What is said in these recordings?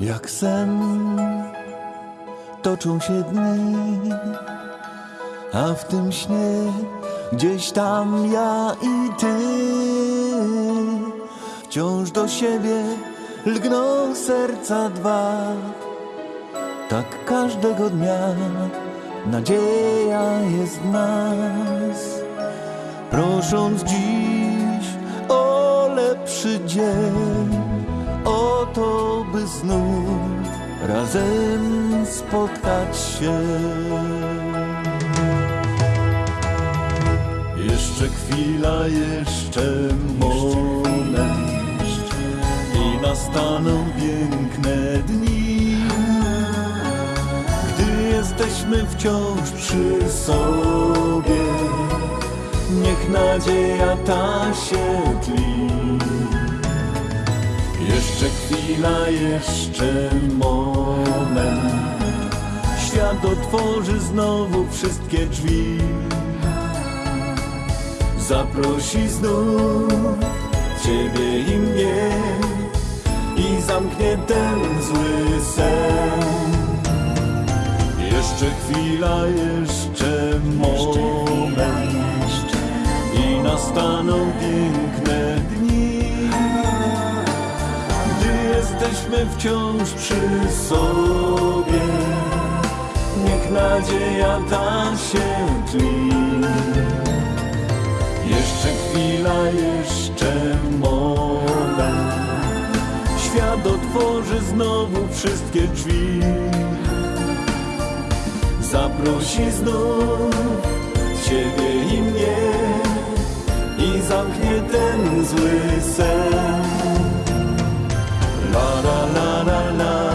Jak sen toczą się dni, a w tym śnie gdzieś tam ja i ty wciąż do siebie lgną serca dwa. Tak każdego dnia nadzieja jest w nas, prosząc dziś o lepszy dzień, o to, by znów razem spotkać się. Jeszcze chwila, jeszcze moment i nastaną piękne dni, gdy jesteśmy wciąż przy sobie. Niech nadzieja ta się tli. Jeszcze chwila, jeszcze moment. Świat otworzy znowu wszystkie drzwi. Zaprosi znów Ciebie i mnie i zamknie ten zły sen. Jeszcze chwila, jeszcze moment i nastaną piękne jesteśmy wciąż przy sobie. Niech nadzieja ta się tli. Jeszcze chwila, jeszcze moment. Świat otworzy znowu wszystkie drzwi. Zaprosi znów Ciebie i mnie i zamknie ten zły sen. La la la la la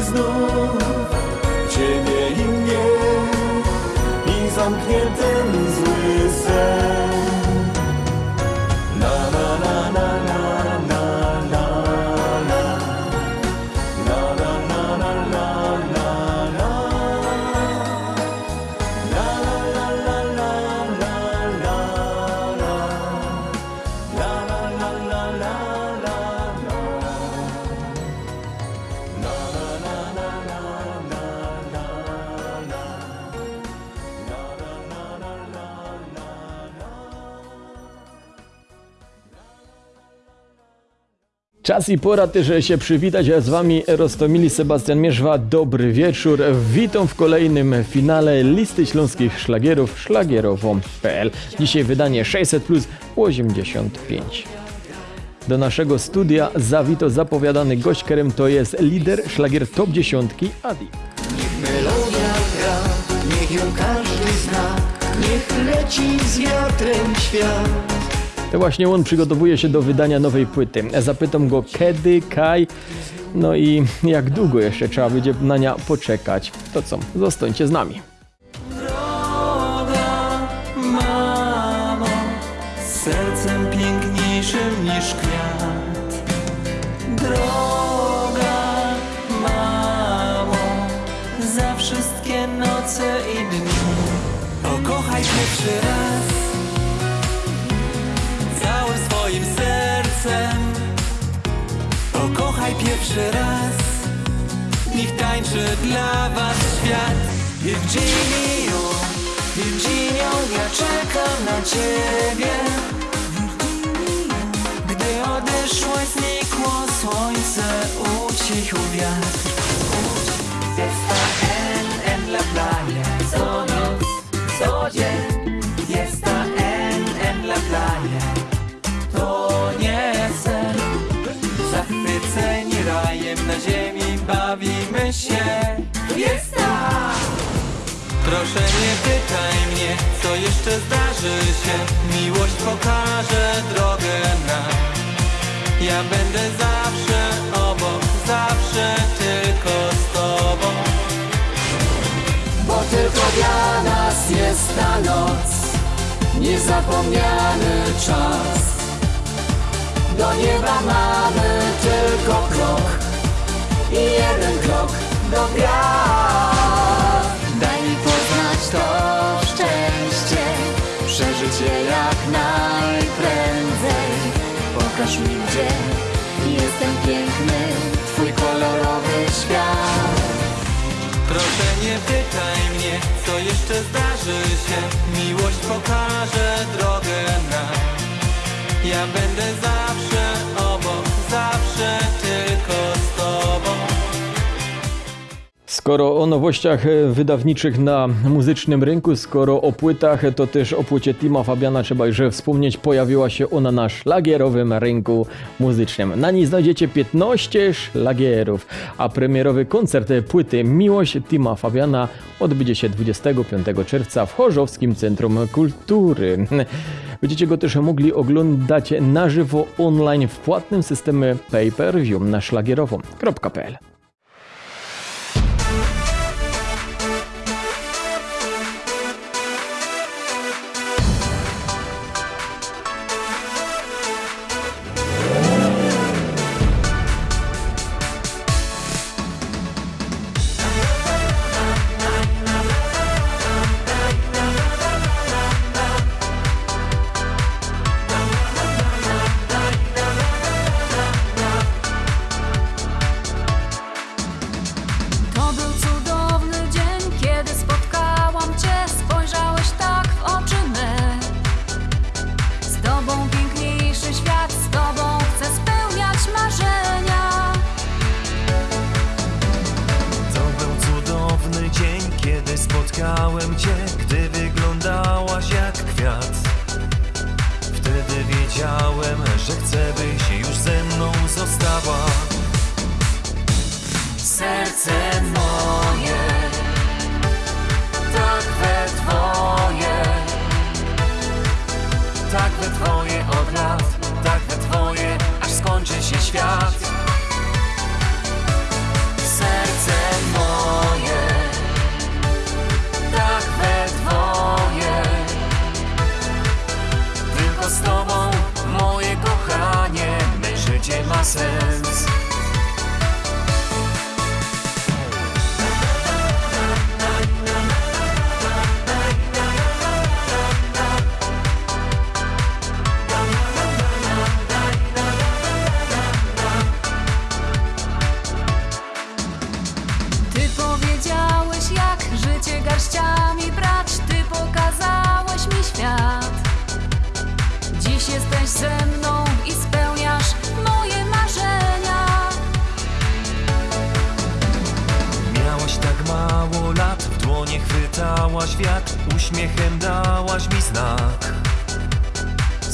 znów Ciebie i mnie I zamknie Czas i pora też się przywitać, a z wami Rostomili Sebastian Mierzwa. Dobry wieczór. Witam w kolejnym finale listy śląskich szlagierów szlagierowo.pl. Dzisiaj wydanie 600 plus 85. Do naszego studia zawito zapowiadany gość, to jest lider szlagier top 10 Adi. Melodia gra, niech ją każdy zna, niech leci z wiatrem świat. To właśnie on przygotowuje się do wydania nowej płyty. Zapytam go kiedy, kaj, no i jak długo jeszcze trzeba będzie na nią poczekać. To co, zostańcie z nami. Droga mamo, sercem piękniejszym niż kwiat. Droga mamo, za wszystkie noce i dni. Pokochaj pierwszy raz, pierwszy raz. Niech tańczy dla was świat. Jimmy Virginio, ja czekam na ciebie. Gdy odeszło, znikło słońce, ucichł wiatr ziemi Bawimy się. Fiesta Proszę nie pytaj mnie, co jeszcze zdarzy się. Miłość pokaże drogę nam Ja będę zawsze obok, zawsze tylko z tobą. Bo tylko dla nas jest ta noc Niezapomniany czas. Do nieba mamy tylko krok I jeden krok do gwiazd Daj mi poznać to szczęście, przeżyć je jak najprędzej. Pokaż mi, gdzie jestem piękny, twój kolorowy świat. Proszę nie pytaj mnie, co jeszcze zdarzy się Miłość pokaże drogę nam Ja będę zawsze Skoro o nowościach e, wydawniczych na muzycznym rynku, skoro o płytach, to też o płycie Tima Fabiana trzeba już wspomnieć. Pojawiła się ona na szlagierowym rynku muzycznym. Na niej znajdziecie 15 szlagierów, a premierowy koncert płyty Miłość Tima Fabiana odbędzie się 25 czerwca w Chorzowskim Centrum Kultury. Będziecie go też mogli oglądać na żywo online w płatnym systemie pay-per-view na szlagierowo.pl.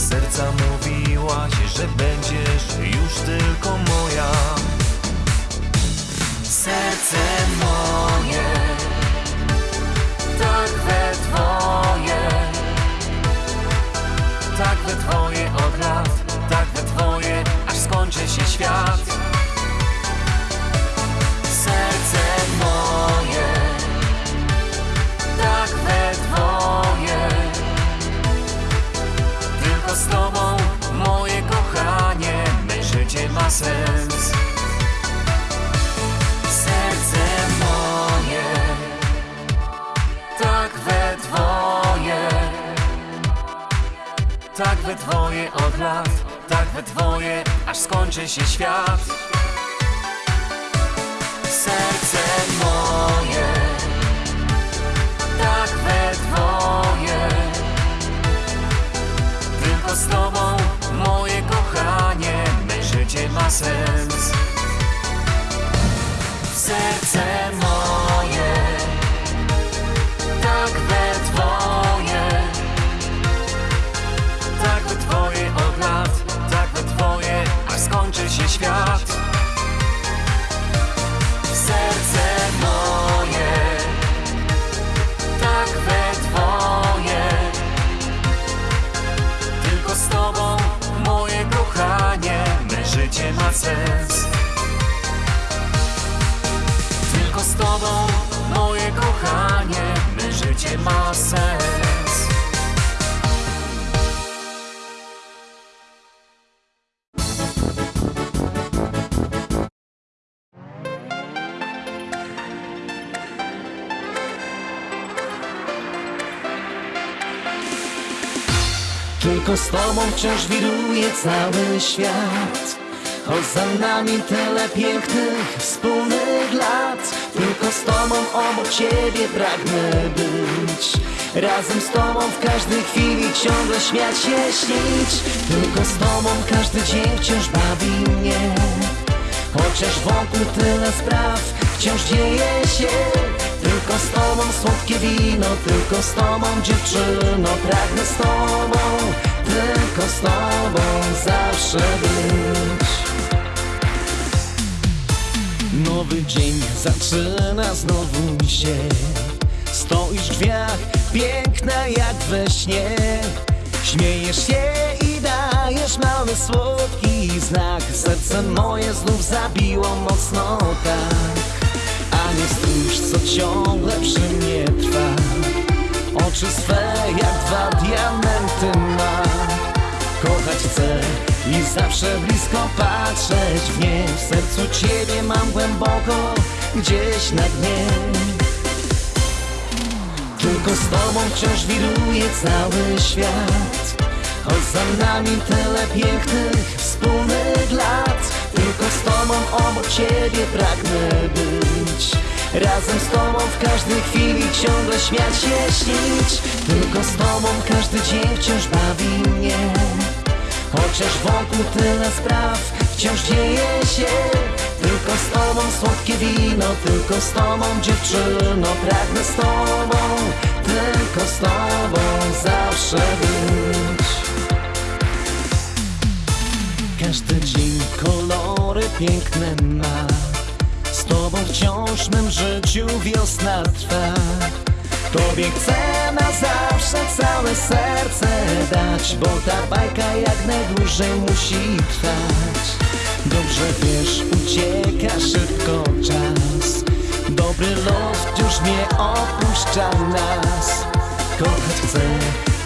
Serca mówiłaś, że będziesz już tylko moja. Serce moje, tak we twoje, tak we twoje od lat, tak we twoje, aż skończy się świat. Tylko z tobą, moje kochanie, me życie ma sens. Serce moje, tak we twoje, tak we twoje od lat, tak we twoje, aż skończy się świat. Serce moje, Tylko z tobą wciąż wiruje cały świat. Choć za nami tyle pięknych, wspólnych lat. Tylko z tobą obok ciebie pragnę być. Razem z tobą w każdej chwili ciągle śmiać się, śnić. Tylko z tobą każdy dzień wciąż bawi mnie. Chociaż wokół tyle spraw wciąż dzieje się Tylko z tobą słodkie wino, tylko z tobą dziewczyno Pragnę z tobą, tylko z tobą zawsze być. Nowy dzień zaczyna znowu się. Stoisz w drzwiach, piękna jak we śnie. Śmiejesz się i dajesz mały słodki znak. Serce moje znów zabiło mocno tak A nie co ciągle przy mnie trwa. Oczy swe jak dwa diamenty ma. Kochać chcę i zawsze blisko patrzeć w nie. W sercu Ciebie mam głęboko, gdzieś na dnie. Tylko z Tobą wciąż wiruje cały świat. Choć za nami tyle pięknych, wspólnych lat Tobą obok Ciebie pragnę być. Razem z Tobą w każdej chwili ciągle śmiać się, śnić. Tylko z Tobą każdy dzień wciąż bawi mnie. Chociaż wokół tyle spraw wciąż dzieje się. Tylko z Tobą słodkie wino, tylko z Tobą dziewczyno. Pragnę z Tobą, tylko z Tobą zawsze być każdy dzień kolory piękne ma. Z tobą wciąż mym życiu wiosna trwa. Tobie chcę na zawsze całe serce dać Bo ta bajka jak najdłużej musi trwać. Dobrze wiesz, ucieka szybko czas. Dobry los już nie opuszcza nas. Kochać chcę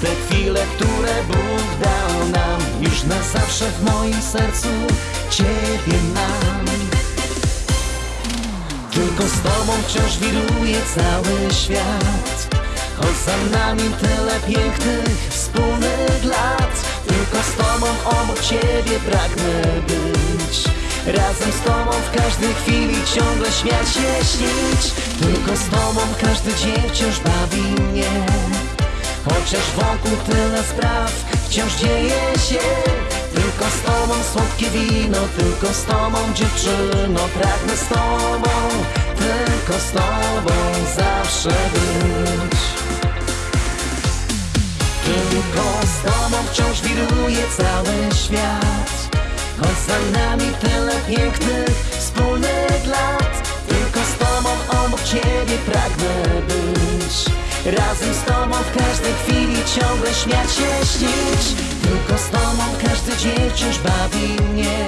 te chwile, które Bóg dał nam Już na zawsze w moim sercu Ciebie mam. Tylko z Tobą wciąż wiruje cały świat. Choć za nami tyle pięknych, wspólnych lat. Tylko z Tobą obok Ciebie pragnę być. Razem z Tobą w każdej chwili ciągle śmiać się, śnić. Tylko z Tobą każdy dzień wciąż bawi mnie Chociaż wokół tyle spraw wciąż dzieje się. Tylko z Tobą słodkie wino, tylko z Tobą dziewczyno Pragnę z Tobą, tylko z Tobą zawsze być. Tylko z Tobą wciąż wiruje cały świat. Choć za nami tyle pięknych, wspólnych lat. Tylko z Tobą obok Ciebie pragnę być Razem z Tobą w każdej chwili ciągle śmiać się, śnić. Tylko z Tobą każdy dzień wciąż bawi mnie.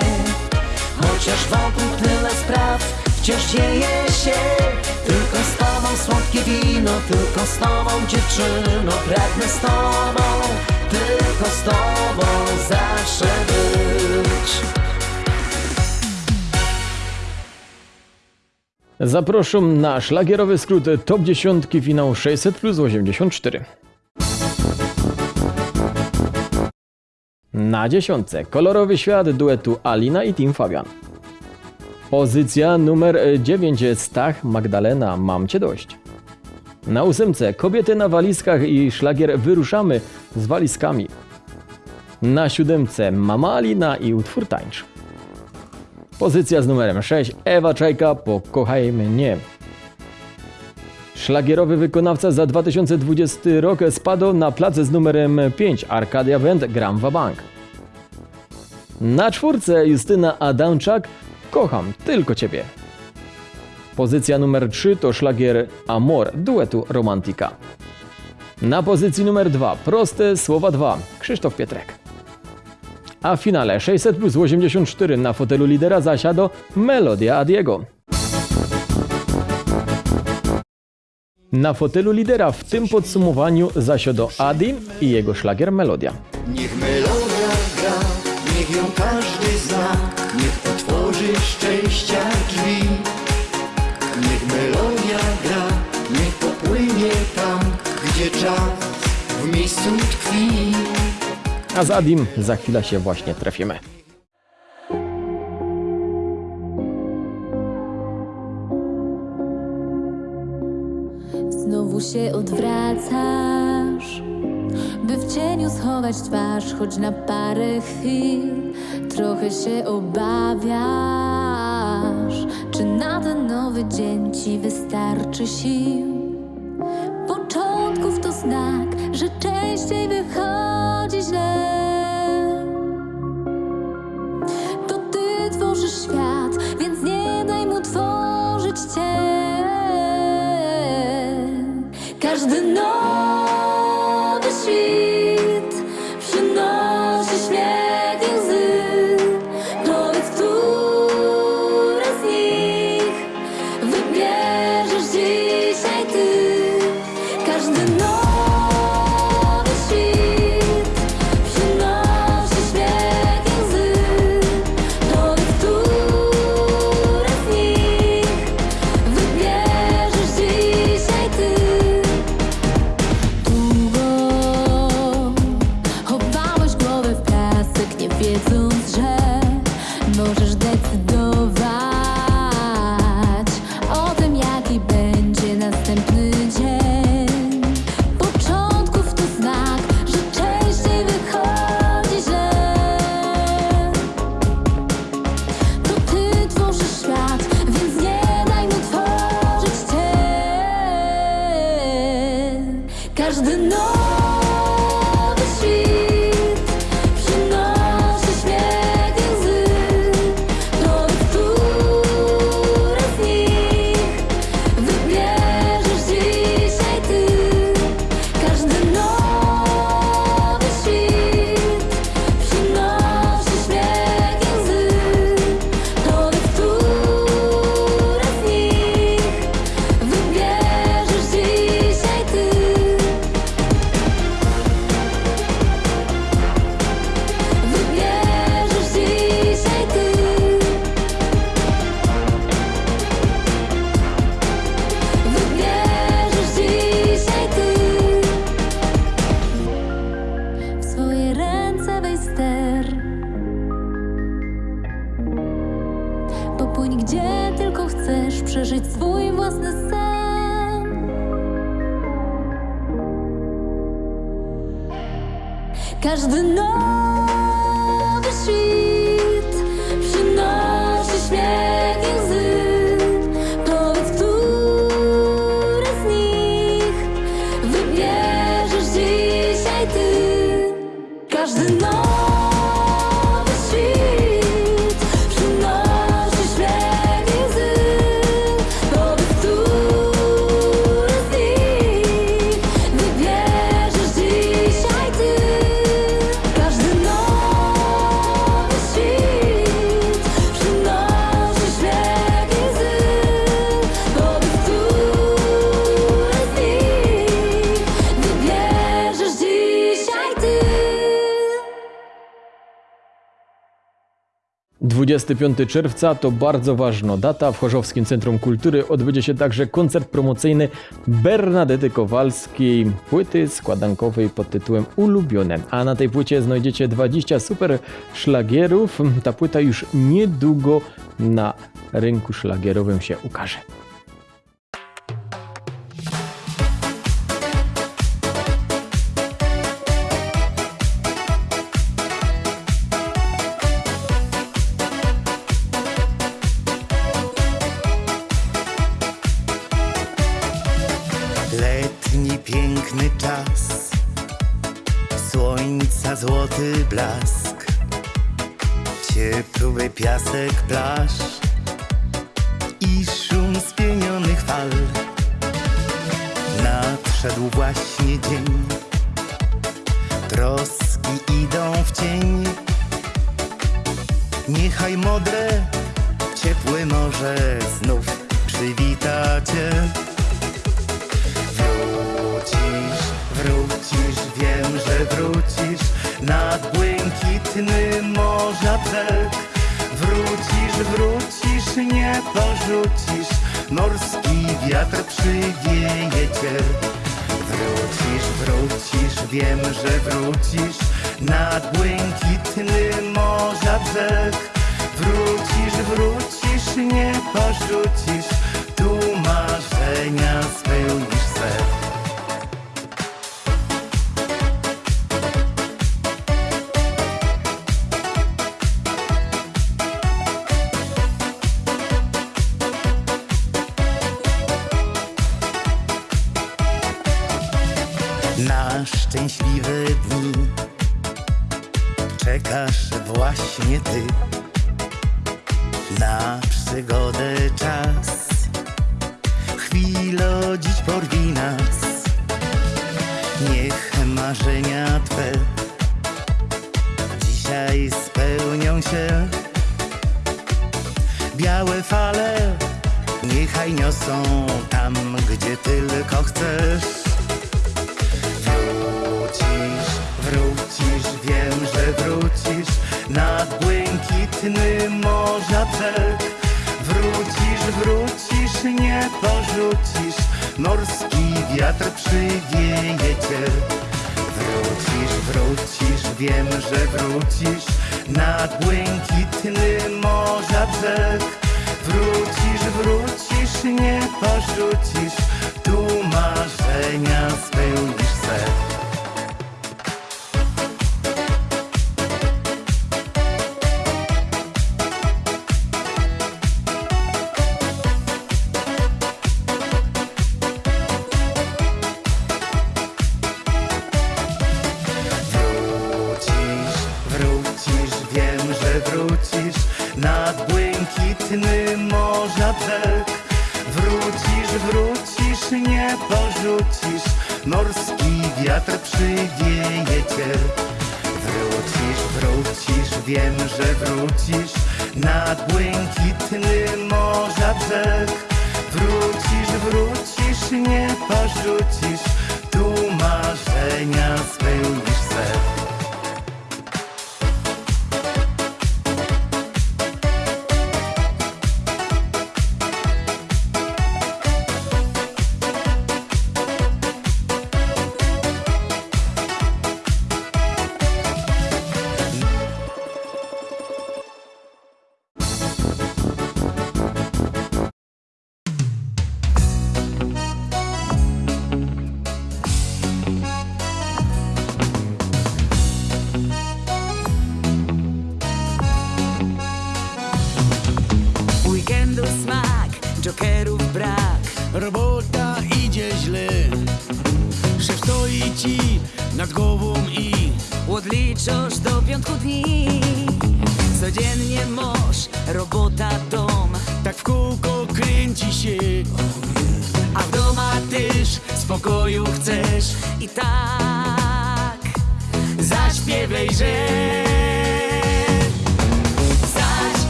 Chociaż wokół tyle spraw wciąż dzieje się. Tylko z Tobą słodkie wino, tylko z Tobą dziewczyno. Pragnę z Tobą, tylko z Tobą zawsze być Zapraszam na szlagierowy skrót Top 10 finał 600 plus 84. Na dziesiątce kolorowy świat duetu Alina i Tim Fabian. Pozycja numer 9 Stach Magdalena Mam Cię Dość. Na ósemce kobiety na walizkach i szlagier Wyruszamy z walizkami. Na siódemce Mama Alina i utwór Tańcz. Pozycja z numerem 6 Ewa Czajka Pokochaj mnie. Szlagierowy wykonawca za 2020 rok spadł na plac z numerem 5 Arkadia Band Gram Bank. Na czwórce Justyna Adamczak Kocham tylko Ciebie. Pozycja numer 3 to szlagier Amor duetu Romantika. Na pozycji numer 2 Proste słowa 2 Krzysztof Pietrek. A w finale 600 plus 84 na fotelu lidera zasiadł Melodia Adiego. Na fotelu lidera w tym podsumowaniu zasiadł Adi i jego szlagier Melodia. Niech melodia gra, niech ją każdy zna, niech otworzy szczęścia drzwi. Niech melodia gra, niech popłynie tam, gdzie czas w miejscu tkwi. A z Adim za chwilę się właśnie trafimy. Znowu się odwracasz, by w cieniu schować twarz, choć na parę chwil trochę się obawiasz. Czy na ten nowy dzień ci wystarczy sił? Początków to znak, że częściej wychodzi Każdy nowy 25 czerwca to bardzo ważna data. W Chorzowskim Centrum Kultury odbędzie się także koncert promocyjny Bernadety Kowalskiej, płyty składankowej pod tytułem Ulubione. A na tej płycie znajdziecie 20 super szlagierów. Ta płyta już niedługo na rynku szlagierowym się ukaże. Wrócisz nad błękitny morza. Wrócisz, wrócisz, nie porzucisz, morski wiatr przywieje cię. Wrócisz, wrócisz, wiem, że wrócisz nad błękitny morza brzeg. Wrócisz, wrócisz, nie porzucisz, tu marzenia spełnisz se. Chwilo dziś porwi nas. Niech marzenia twe dzisiaj spełnią się. Białe fale niechaj niosą tam, gdzie tylko chcesz. Wrócisz, wrócisz, wiem, że wrócisz nad błękitny morza brzeg. Wrócisz, wrócisz, nie porzucisz, morski wiatr przywieje cię. Wrócisz, wrócisz, wiem, że wrócisz nad błękitny morza brzeg. Wrócisz, wrócisz, nie porzucisz, tu marzenia spełnisz se. Cię. Wrócisz, wrócisz, wiem, że wrócisz nad błękitny morza brzeg.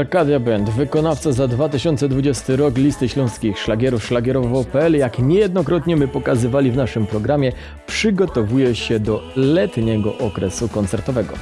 Arkadia Band, wykonawca za 2020 rok listy śląskich szlagierów szlagierowo.pl, jak niejednokrotnie my pokazywali w naszym programie, przygotowuje się do letniego okresu koncertowego.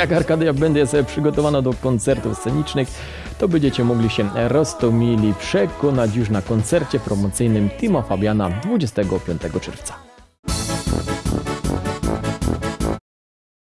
jak Arkadia będzie sobie przygotowana do koncertów scenicznych, to będziecie mogli się roztomili przekonać już na koncercie promocyjnym Timo Fabiana 25 czerwca.